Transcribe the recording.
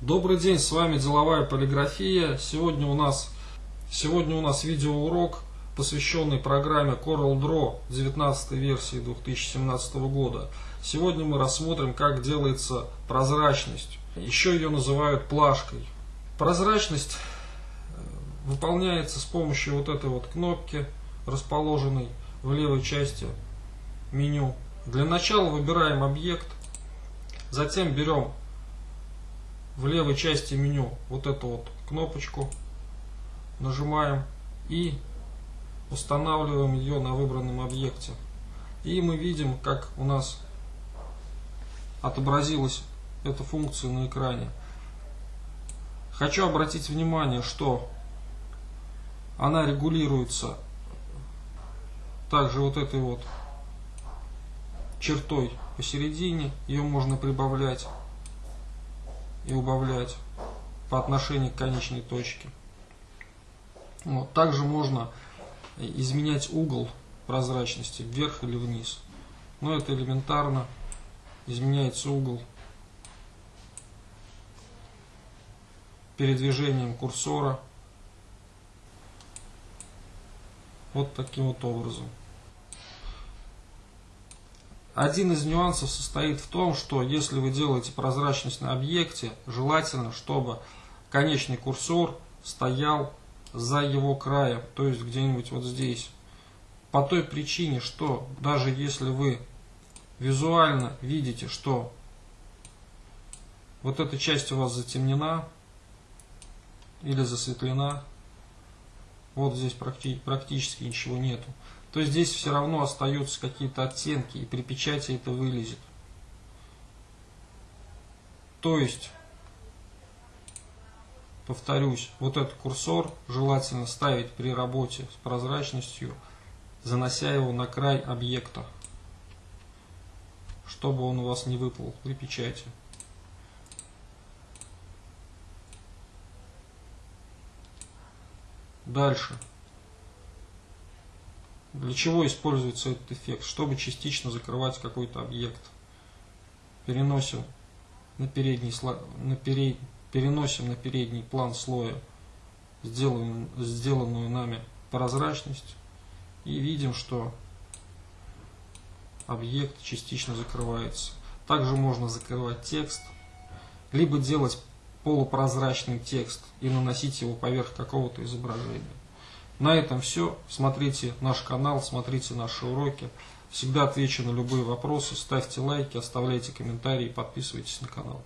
Добрый день, с вами Деловая полиграфия. Сегодня у нас, сегодня у нас видеоурок, посвященный программе Coral Draw 19 версии 2017 года. Сегодня мы рассмотрим, как делается прозрачность. Еще ее называют плашкой. Прозрачность э, выполняется с помощью вот этой вот кнопки, расположенной в левой части меню. Для начала выбираем объект, затем берем в левой части меню вот эту вот кнопочку, нажимаем и устанавливаем ее на выбранном объекте. И мы видим, как у нас отобразилась эта функция на экране. Хочу обратить внимание, что она регулируется также вот этой вот чертой посередине. Ее можно прибавлять и убавлять по отношению к конечной точке. Вот. Также можно изменять угол прозрачности вверх или вниз. Но это элементарно. Изменяется угол передвижением курсора. Вот таким вот образом. Один из нюансов состоит в том, что если вы делаете прозрачность на объекте, желательно, чтобы конечный курсор стоял за его краем, то есть где-нибудь вот здесь. По той причине, что даже если вы визуально видите, что вот эта часть у вас затемнена или засветлена, вот здесь практически ничего нету, то здесь все равно остаются какие-то оттенки, и при печати это вылезет. То есть, повторюсь, вот этот курсор желательно ставить при работе с прозрачностью, занося его на край объекта, чтобы он у вас не выплыл при печати. Дальше. Для чего используется этот эффект? Чтобы частично закрывать какой-то объект. Переносим на передний, на перед, переносим на передний план слоя сделанную, сделанную нами прозрачность и видим, что объект частично закрывается. Также можно закрывать текст, либо делать полупрозрачный текст и наносить его поверх какого-то изображения. На этом все. Смотрите наш канал, смотрите наши уроки. Всегда отвечу на любые вопросы. Ставьте лайки, оставляйте комментарии, подписывайтесь на канал.